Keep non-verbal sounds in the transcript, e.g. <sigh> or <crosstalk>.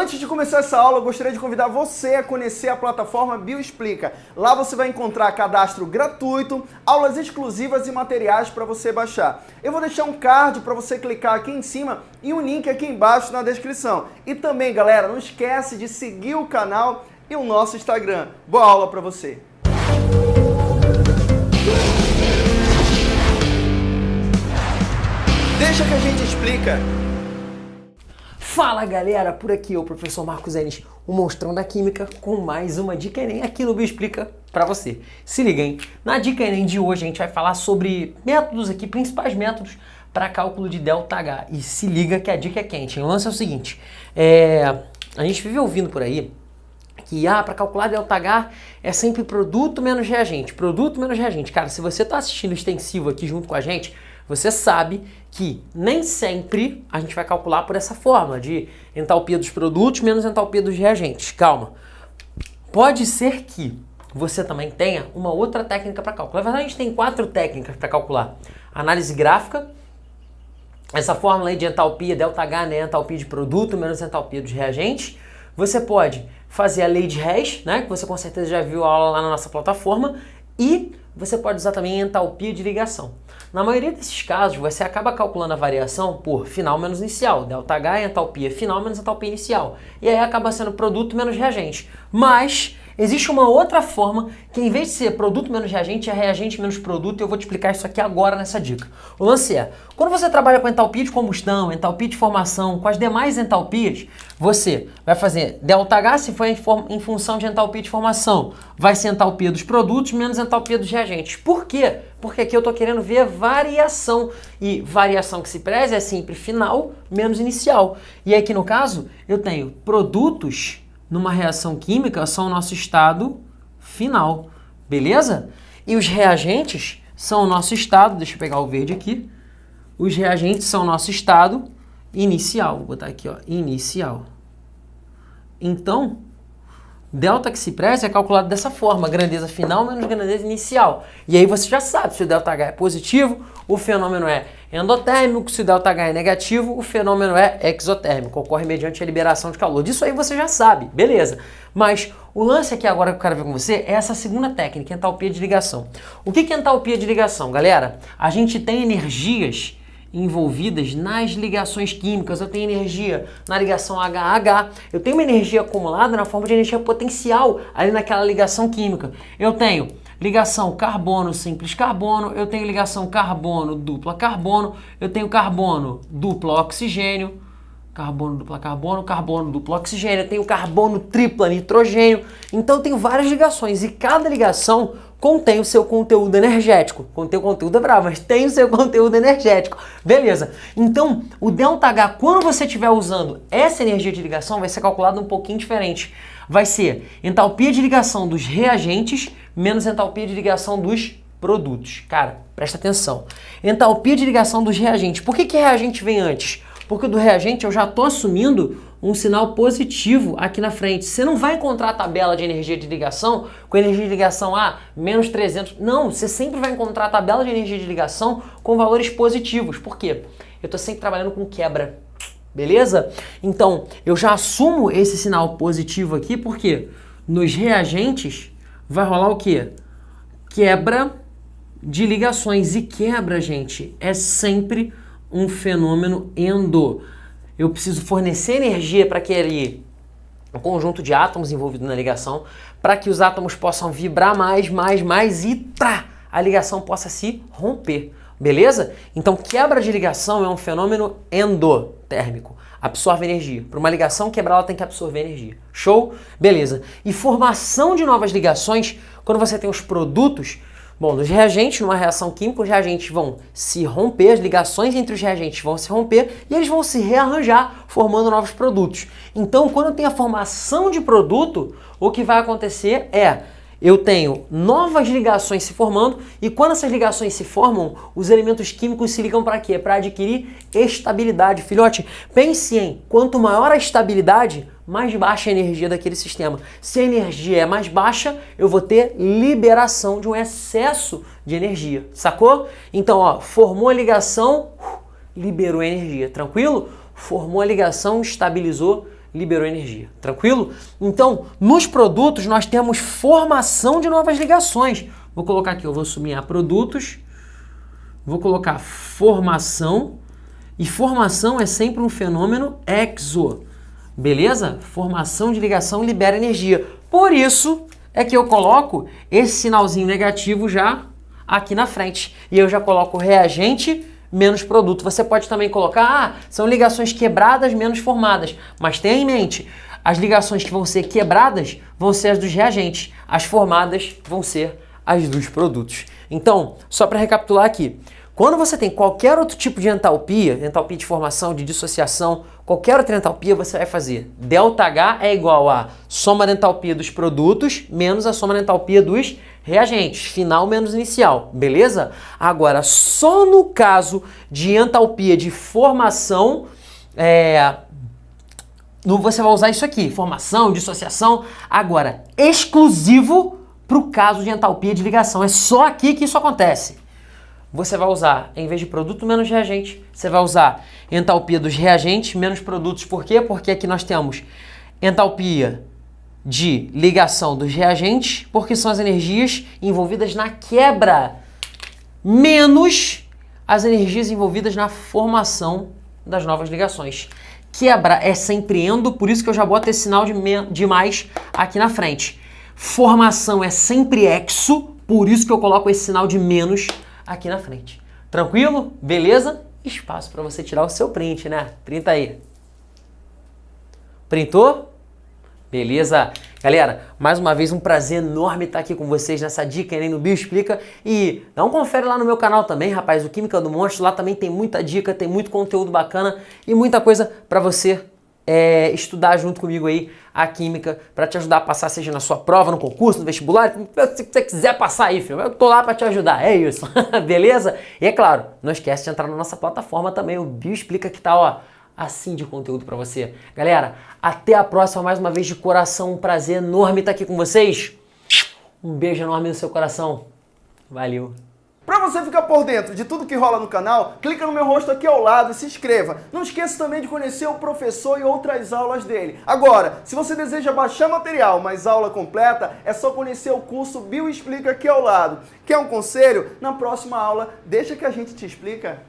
Antes de começar essa aula, eu gostaria de convidar você a conhecer a plataforma Bioexplica. Lá você vai encontrar cadastro gratuito, aulas exclusivas e materiais para você baixar. Eu vou deixar um card para você clicar aqui em cima e um link aqui embaixo na descrição. E também, galera, não esquece de seguir o canal e o nosso Instagram. Boa aula para você! Deixa que a gente explica. Fala galera, por aqui o professor Marcos Enes, o monstrão da química, com mais uma dica Enem aqui no Bioexplica para você. Se liga, hein? Na dica Enem de hoje a gente vai falar sobre métodos aqui, principais métodos para cálculo de ΔH. E se liga que a dica é quente, hein? O lance é o seguinte, é... a gente vive ouvindo por aí que ah, para calcular ΔH é sempre produto menos reagente, produto menos reagente. Cara, se você está assistindo extensivo aqui junto com a gente, você sabe que nem sempre a gente vai calcular por essa forma de entalpia dos produtos menos entalpia dos reagentes. Calma. Pode ser que você também tenha uma outra técnica para cálculo. Na verdade, a gente tem quatro técnicas para calcular. Análise gráfica, essa fórmula aí de entalpia, ΔH, né, entalpia de produto menos entalpia dos reagentes. Você pode fazer a lei de Hess, né, que você com certeza já viu a aula lá na nossa plataforma, e você pode usar também entalpia de ligação. Na maioria desses casos, você acaba calculando a variação por final menos inicial. ΔH é entalpia final menos entalpia inicial. E aí acaba sendo produto menos reagente. Mas Existe uma outra forma que em vez de ser produto menos reagente, é reagente menos produto e eu vou te explicar isso aqui agora nessa dica. O lance é, quando você trabalha com entalpia de combustão, entalpia de formação, com as demais entalpias, você vai fazer ΔH se for em, em função de entalpia de formação, vai ser entalpia dos produtos menos entalpia dos reagentes. Por quê? Porque aqui eu estou querendo ver variação. E variação que se preze é sempre final menos inicial. E aqui no caso, eu tenho produtos numa reação química são o nosso estado final, beleza? E os reagentes são o nosso estado, deixa eu pegar o verde aqui, os reagentes são o nosso estado inicial, vou botar aqui, ó, inicial. Então, delta que se preze é calculado dessa forma, grandeza final menos grandeza inicial. E aí você já sabe se o ΔH é positivo, o fenômeno é endotérmico, se ΔH é negativo, o fenômeno é exotérmico, ocorre mediante a liberação de calor. Disso aí você já sabe, beleza. Mas o lance aqui agora que eu quero ver com você é essa segunda técnica, entalpia de ligação. O que é entalpia de ligação, galera? A gente tem energias envolvidas nas ligações químicas, eu tenho energia na ligação HH, eu tenho uma energia acumulada na forma de energia potencial ali naquela ligação química. Eu tenho ligação carbono simples carbono, eu tenho ligação carbono dupla carbono, eu tenho carbono dupla oxigênio, carbono dupla carbono, carbono dupla oxigênio, eu tenho carbono tripla nitrogênio. Então eu tenho várias ligações. E cada ligação contém o seu conteúdo energético. Contém o conteúdo é bravo, mas tem o seu <laughs> conteúdo energético. Beleza. Então, o ΔH, quando você estiver usando essa energia de ligação, vai ser calculado um pouquinho diferente. Vai ser entalpia de ligação dos reagentes menos entalpia de ligação dos produtos. Cara, presta atenção. Entalpia de ligação dos reagentes. Por que, que reagente vem antes? Porque do reagente eu já estou assumindo um sinal positivo aqui na frente. Você não vai encontrar a tabela de energia de ligação com energia de ligação a menos 300. Não, você sempre vai encontrar a tabela de energia de ligação com valores positivos. Por quê? Eu estou sempre trabalhando com quebra. Beleza? Então, eu já assumo esse sinal positivo aqui, porque nos reagentes vai rolar o quê? Quebra de ligações. E quebra, gente, é sempre um fenômeno endo. Eu preciso fornecer energia para aquele conjunto de átomos envolvido na ligação para que os átomos possam vibrar mais, mais, mais e tá, a ligação possa se romper. Beleza? Então quebra de ligação é um fenômeno endotérmico. Absorve energia. Para uma ligação quebrar, ela tem que absorver energia. Show? Beleza. E formação de novas ligações, quando você tem os produtos, Bom, nos reagentes, numa reação química, os reagentes vão se romper, as ligações entre os reagentes vão se romper e eles vão se rearranjar, formando novos produtos. Então, quando tenho a formação de produto, o que vai acontecer é eu tenho novas ligações se formando e quando essas ligações se formam, os elementos químicos se ligam para quê? Para adquirir estabilidade. Filhote, pense em quanto maior a estabilidade, mais baixa a energia daquele sistema. Se a energia é mais baixa, eu vou ter liberação de um excesso de energia, sacou? Então, ó, formou a ligação, liberou energia, tranquilo? Formou a ligação, estabilizou, liberou energia. Tranquilo? Então, nos produtos nós temos formação de novas ligações. Vou colocar aqui, eu vou sublinhar produtos, vou colocar formação, e formação é sempre um fenômeno exo. Beleza? Formação de ligação libera energia. Por isso é que eu coloco esse sinalzinho negativo já aqui na frente. E eu já coloco reagente menos produto. Você pode também colocar, ah, são ligações quebradas menos formadas. Mas tenha em mente, as ligações que vão ser quebradas vão ser as dos reagentes. As formadas vão ser as dos produtos. Então, só para recapitular aqui, quando você tem qualquer outro tipo de entalpia, entalpia de formação, de dissociação, qualquer outra entalpia, você vai fazer ΔH é igual a soma da entalpia dos produtos menos a soma da entalpia dos reagentes, final menos inicial, beleza? Agora, só no caso de entalpia de formação, é, você vai usar isso aqui, formação, dissociação, agora, exclusivo para o caso de entalpia de ligação. É só aqui que isso acontece você vai usar, em vez de produto menos reagente, você vai usar entalpia dos reagentes menos produtos. Por quê? Porque aqui nós temos entalpia de ligação dos reagentes, porque são as energias envolvidas na quebra, menos as energias envolvidas na formação das novas ligações. Quebra é sempre endo, por isso que eu já boto esse sinal de, de mais aqui na frente. Formação é sempre exo, por isso que eu coloco esse sinal de menos aqui na frente. Tranquilo? Beleza? Espaço para você tirar o seu print, né? Printa aí. Printou? Beleza? Galera, mais uma vez um prazer enorme estar aqui com vocês nessa dica aí no Bio Explica. E dá um confere lá no meu canal também, rapaz, o Química do Monstro. Lá também tem muita dica, tem muito conteúdo bacana e muita coisa para você é, estudar junto comigo aí a química para te ajudar a passar, seja na sua prova, no concurso, no vestibular, se você quiser passar aí, filho, eu tô lá para te ajudar, é isso, <laughs> beleza? E é claro, não esquece de entrar na nossa plataforma também, o Bio Explica que tá, ó, assim de conteúdo para você. Galera, até a próxima, mais uma vez de coração, um prazer enorme estar aqui com vocês. Um beijo enorme no seu coração. Valeu. Para você ficar por dentro de tudo que rola no canal, clica no meu rosto aqui ao lado e se inscreva. Não esqueça também de conhecer o professor e outras aulas dele. Agora, se você deseja baixar material, mas aula completa, é só conhecer o curso Bio Explica aqui ao lado. Quer um conselho? Na próxima aula, deixa que a gente te explica.